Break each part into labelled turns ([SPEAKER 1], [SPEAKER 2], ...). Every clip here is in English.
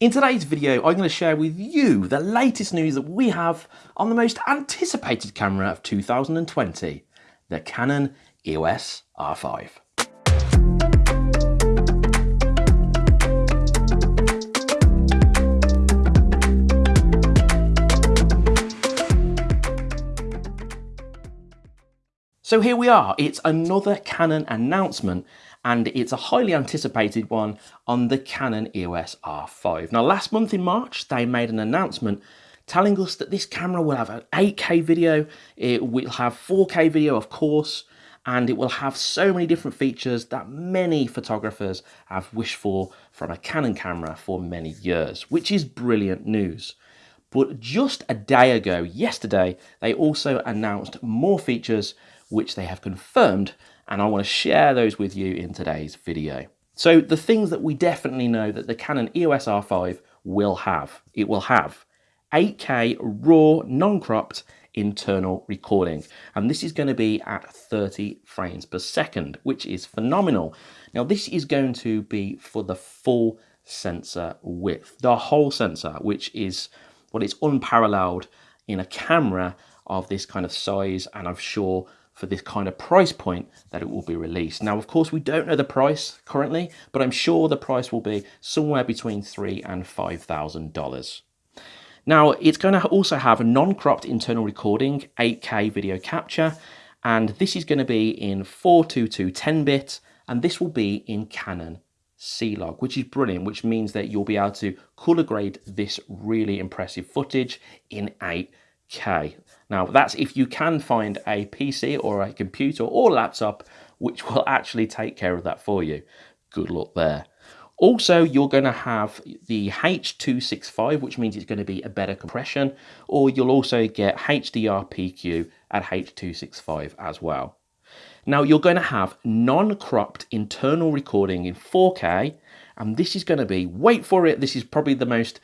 [SPEAKER 1] In today's video, I'm going to share with you the latest news that we have on the most anticipated camera of 2020, the Canon EOS R5. So here we are, it's another Canon announcement and it's a highly anticipated one on the Canon EOS R5. Now last month in March they made an announcement telling us that this camera will have an 8K video, it will have 4K video of course, and it will have so many different features that many photographers have wished for from a Canon camera for many years, which is brilliant news. But just a day ago, yesterday, they also announced more features which they have confirmed, and I want to share those with you in today's video. So the things that we definitely know that the Canon EOS R5 will have. It will have 8K RAW non-cropped internal recording and this is going to be at 30 frames per second which is phenomenal now this is going to be for the full sensor width the whole sensor which is well what is unparalleled in a camera of this kind of size and I'm sure for this kind of price point that it will be released. Now, of course, we don't know the price currently, but I'm sure the price will be somewhere between three and five thousand dollars. Now, it's going to also have a non-cropped internal recording, 8K video capture, and this is going to be in 422 10-bit, and this will be in Canon C-Log, which is brilliant, which means that you'll be able to color grade this really impressive footage in 8K. Now that's if you can find a PC or a computer or laptop which will actually take care of that for you. Good luck there. Also, you're going to have the H265, which means it's going to be a better compression, or you'll also get HDR PQ at H265 as well. Now, you're going to have non-cropped internal recording in 4K, and this is going to be, wait for it, this is probably the most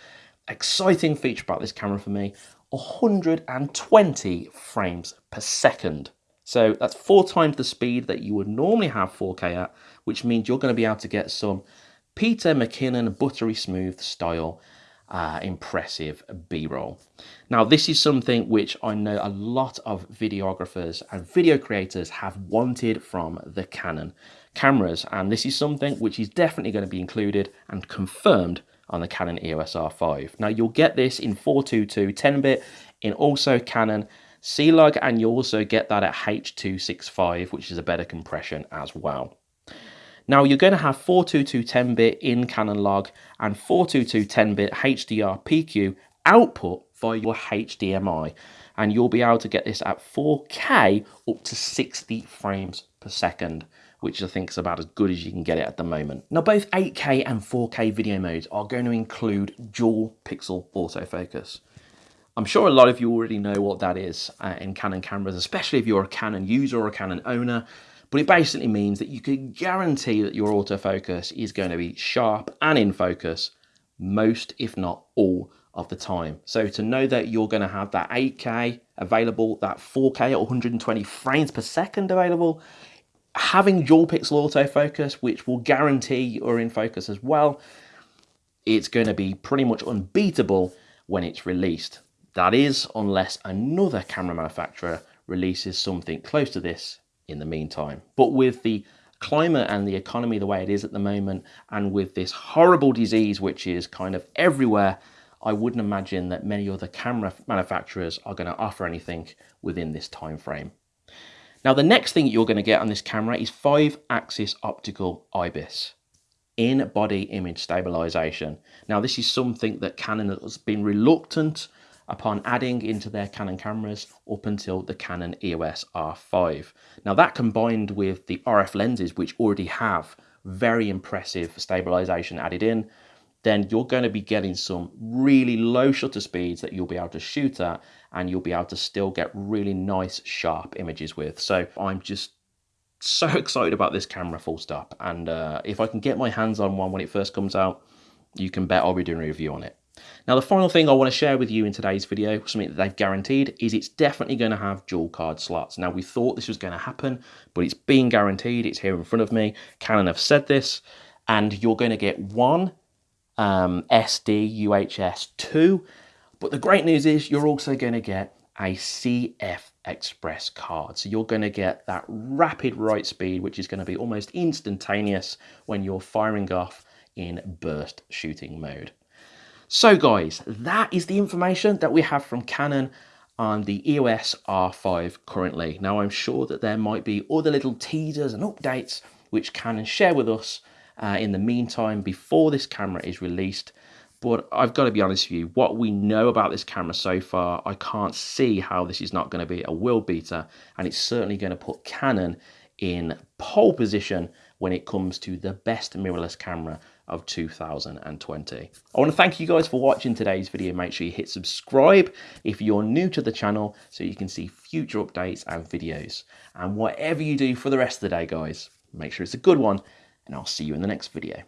[SPEAKER 1] exciting feature about this camera for me, 120 frames per second. So that's four times the speed that you would normally have 4K at, which means you're going to be able to get some Peter McKinnon buttery smooth style uh, impressive B-roll. Now this is something which I know a lot of videographers and video creators have wanted from the Canon cameras and this is something which is definitely going to be included and confirmed on the Canon EOS R5. Now you'll get this in 422 10-bit in also Canon C-Log and you'll also get that at H265 which is a better compression as well. Now you're going to have 422 10-bit in Canon log and 422 10-bit HDR PQ output via your HDMI and you'll be able to get this at 4K up to 60 frames per second which I think is about as good as you can get it at the moment. Now both 8K and 4K video modes are going to include dual pixel autofocus. I'm sure a lot of you already know what that is uh, in Canon cameras, especially if you're a Canon user or a Canon owner, but it basically means that you can guarantee that your autofocus is going to be sharp and in focus most, if not all, of the time. So to know that you're going to have that 8K available, that 4K at 120 frames per second available, having dual pixel autofocus, which will guarantee you're in focus as well, it's going to be pretty much unbeatable when it's released. That is, unless another camera manufacturer releases something close to this in the meantime. But with the climate and the economy the way it is at the moment, and with this horrible disease which is kind of everywhere, I wouldn't imagine that many other camera manufacturers are going to offer anything within this time frame. Now the next thing you're going to get on this camera is 5-axis optical IBIS in body image stabilization. Now this is something that Canon has been reluctant upon adding into their Canon cameras up until the Canon EOS R5. Now that combined with the RF lenses which already have very impressive stabilization added in then you're going to be getting some really low shutter speeds that you'll be able to shoot at and you'll be able to still get really nice sharp images with. So I'm just so excited about this camera full stop and uh, if I can get my hands on one when it first comes out you can bet I'll be doing a review on it. Now the final thing I want to share with you in today's video, something that they've guaranteed, is it's definitely going to have dual card slots. Now we thought this was going to happen, but it's being guaranteed, it's here in front of me. Canon have said this, and you're going to get one um, SD UHS 2. But the great news is you're also going to get a CF Express card. So you're going to get that rapid write speed, which is going to be almost instantaneous when you're firing off in burst shooting mode. So guys, that is the information that we have from Canon on the EOS R5 currently. Now I'm sure that there might be other little teasers and updates which Canon share with us uh, in the meantime before this camera is released. But I've got to be honest with you, what we know about this camera so far, I can't see how this is not going to be a world beater. And it's certainly going to put Canon in pole position when it comes to the best mirrorless camera of 2020. I want to thank you guys for watching today's video. Make sure you hit subscribe if you're new to the channel so you can see future updates and videos. And whatever you do for the rest of the day, guys, make sure it's a good one and I'll see you in the next video.